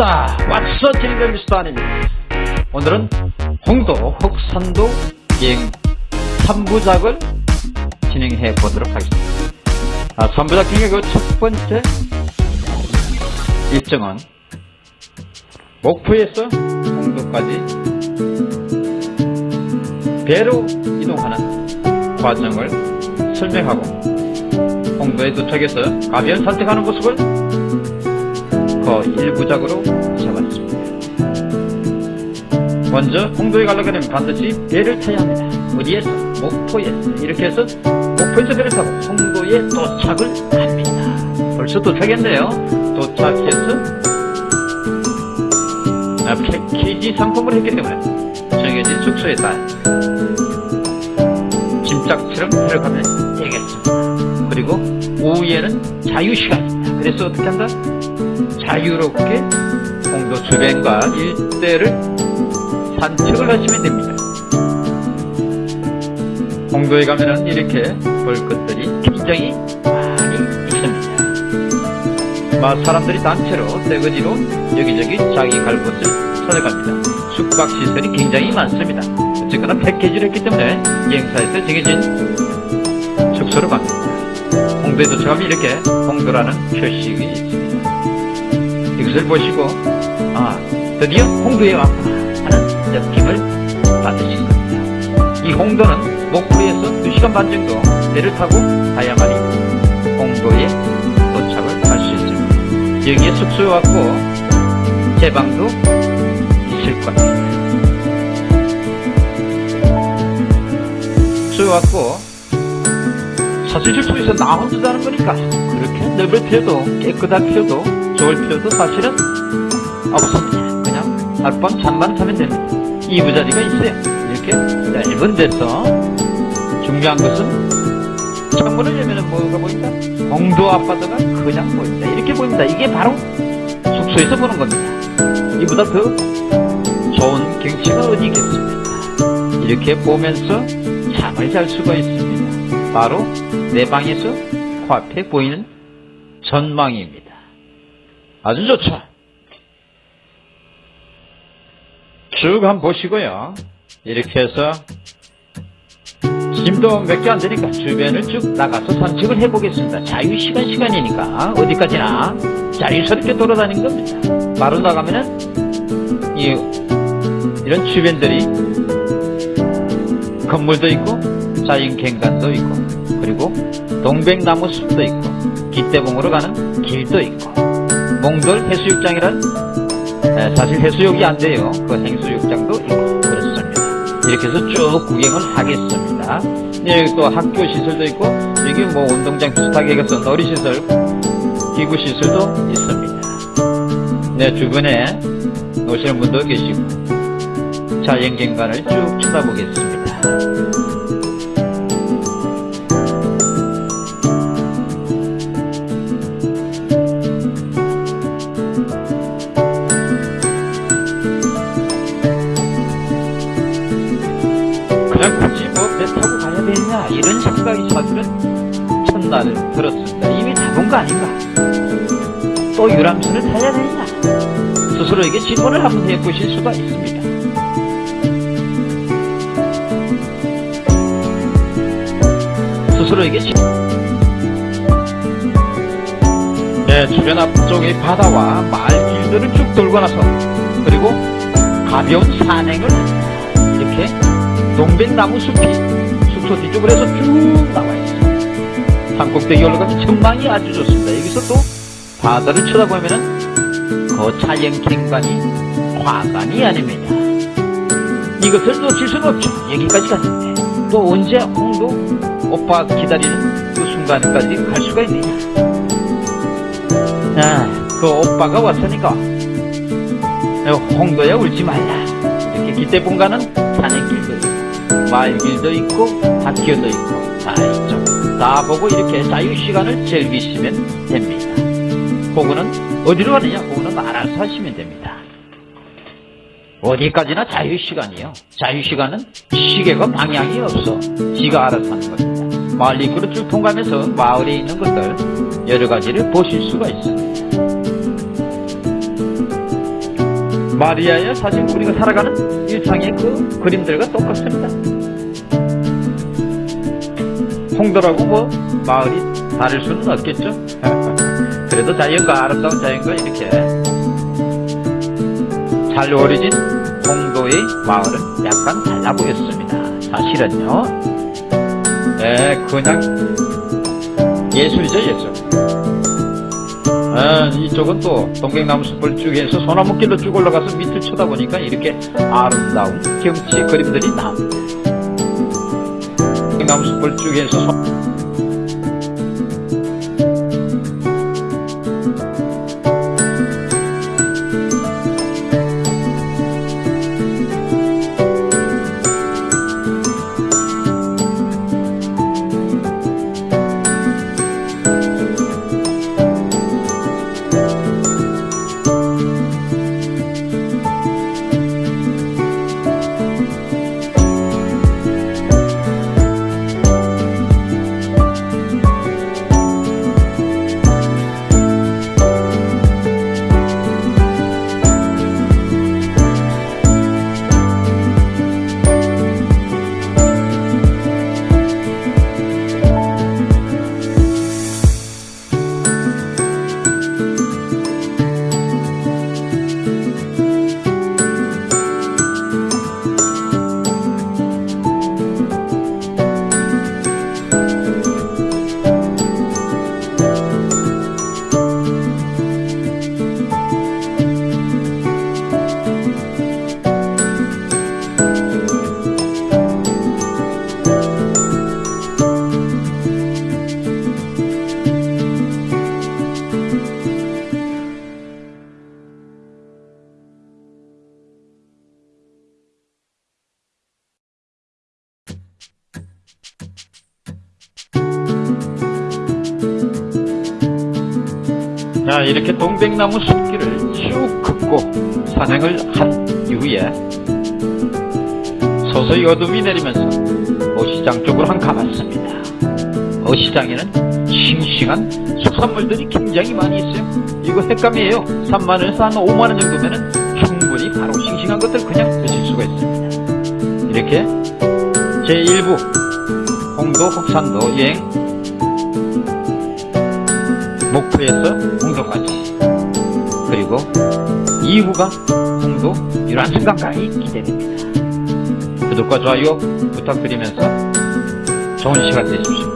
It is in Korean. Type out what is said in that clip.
왓츠 진행된 미스터 아닙니다. 오늘은 홍도 흑산도 여행 3부작을 진행해 보도록 하겠습니다. 아, 3부작 중에 그 첫 번째 일정은 목포에서 홍도까지 배로 이동하는 과정을 설명하고 홍도에 도착해서 가변 선택하는 모습을 그 일부작으로 잡았습니다. 먼저 홍도에 가려고 하면 반드시 배를 타야 합니다. 어디에서? 목포에서. 이렇게 해서 목포에서 배를 타고 홍도에 도착을 합니다. 벌써 도착했네요. 도착해서 아, 패키지 상품을 했기 때문에 정해진 숙소에 따라 짐짝처럼 들어가면 되겠습니다. 그리고 오후에는 자유시간입니다. 그래서 어떻게 한다? 자유롭게 홍도 주변과 일대를 산책을 하시면 됩니다. 홍도에 가면은 이렇게 볼 것들이 굉장히 많이 있습니다. 막 사람들이 단체로 떼거지로 여기저기 자기 갈 곳을 찾아갑니다. 숙박시설이 굉장히 많습니다. 어쨌거나 패키지를 했기 때문에 여행사에서 정해진 숙소로 갑니다. 도착하면 이렇게 홍도라는 표식이 있습니다. 이것을 보시고 아 드디어 홍도에 왔구나 하는 느낌을 받으실 겁니다. 이 홍도는 목포에서 2시간 반 정도 배를 타고 가야만이 홍도에 도착을 할 수 있습니다. 여기에 숙소에 왔고 제 방도 있을 겁니다. 숙소에 왔고 사실 숙소에서 나 혼자 자는 거니까 그렇게 넓을 필요도 깨끗할 필요도 좋을 필요도 사실은 없습니다. 그냥 하룻밤 잠만 자면 됩니다. 이 부자리가 있어요. 이렇게 넓은 데서 중요한 것은 창문을 열면 뭐가 보인다? 홍도 앞바다가 그냥 보인다. 이렇게 보입니다. 이게 바로 숙소에서 보는 겁니다. 이보다 더 좋은 경치가 어디 있겠습니까? 이렇게 보면서 잠을 잘 수가 있습니다. 바로 내 방에서 코앞에 보이는 전망입니다. 아주 좋죠. 쭉 한번 보시고요. 이렇게 해서 짐도 몇 개 안 되니까 주변을 쭉 나가서 산책을 해보겠습니다. 자유시간 시간이니까 어디까지나 자유스럽게 돌아다니는 겁니다. 바로 나가면은 이, 이런 주변들이 건물도 있고 자연경관도 있고 그리고 동백나무 숲도 있고 기대봉으로 가는 길도 있고 몽돌 해수욕장이란 사실 해수욕이 안 돼요. 그 행수욕장도 있고 그렇습니다. 이렇게 해서 쭉 구경을 하겠습니다. 네, 여기 또 학교 시설도 있고 여기 뭐 운동장 비슷하게 해서 놀이시설 기구 시설도 있습니다. 네, 주변에 노시는 분도 계시고 자연경관을 쭉 쳐다보겠습니다. 들었습니다. 이미 타본 거 아닌가? 또 유람선을 타야 되느냐? 스스로에게 질문을 한번 해보실 수가 있습니다. 스스로에게 질... 네, 주변 앞쪽의 바다와 마을 길들을 쭉 돌고 나서 그리고 가벼운 산행을 이렇게 동백나무 숲이 숙소 뒤쪽으로 해서 쭉 나와 있습니다. 산꼭대기 올라가면 전망이 아주 좋습니다. 여기서 또 바다를 쳐다보면은 그 자연경관이 화관이 아닙니다. 이것을 놓칠 수는 없죠. 여기까지 갔는데 또 언제 홍도 오빠 기다리는 그 순간까지 갈 수가 있느냐. 아, 그 오빠가 왔으니까 홍도에 울지 말라. 이렇게 기대본가는 산행길도 있고 마을길도 있고 밭길도 있고 다 있죠. 다 보고 이렇게 자유시간을 즐기시면 됩니다. 그거는 어디로 가느냐? 그거는 알아서 하시면 됩니다. 어디까지나 자유시간이요. 자유시간은 시계가 방향이 없어. 지가 알아서 하는 겁니다. 마을 입구를 쭉 통과하면서 마을에 있는 것들 여러 가지를 보실 수가 있습니다. 마리아의 사실 우리가 살아가는 일상의 그 그림들과 똑같습니다. 홍도라고 뭐 마을이 다를 수는 없겠죠. 그래도 자연과 아름다운 자연과 이렇게 잘 어우러진 홍도의 마을은 약간 달라 보였습니다. 사실은요. 에 그냥 예술이죠 예술. 아, 이쪽은 또 동백나무 숲을 쭉 해서 소나무 길로 쭉 올라가서 밑을 쳐다보니까 이렇게 아름다운 경치 그림들이 나옵니다. 쭉 해서 자 이렇게 동백나무 숲길을 쭉 긋고 산행을 한 이후에 서서히 어둠이 내리면서 어시장 쪽으로 한 가봤습니다. 어시장에는 싱싱한 수산물들이 굉장히 많이 있어요. 이거 횟감이에요. 3만원에서 한 5만원 정도면은 충분히 바로 싱싱한 것들 그냥 드실 수가 있습니다. 이렇게 제1부 홍도 혹산도 여행 목포에서 2부가 홍도 유란승강까지 기대됩니다. 구독과 좋아요 부탁드리면서 좋은 시간 되십시오.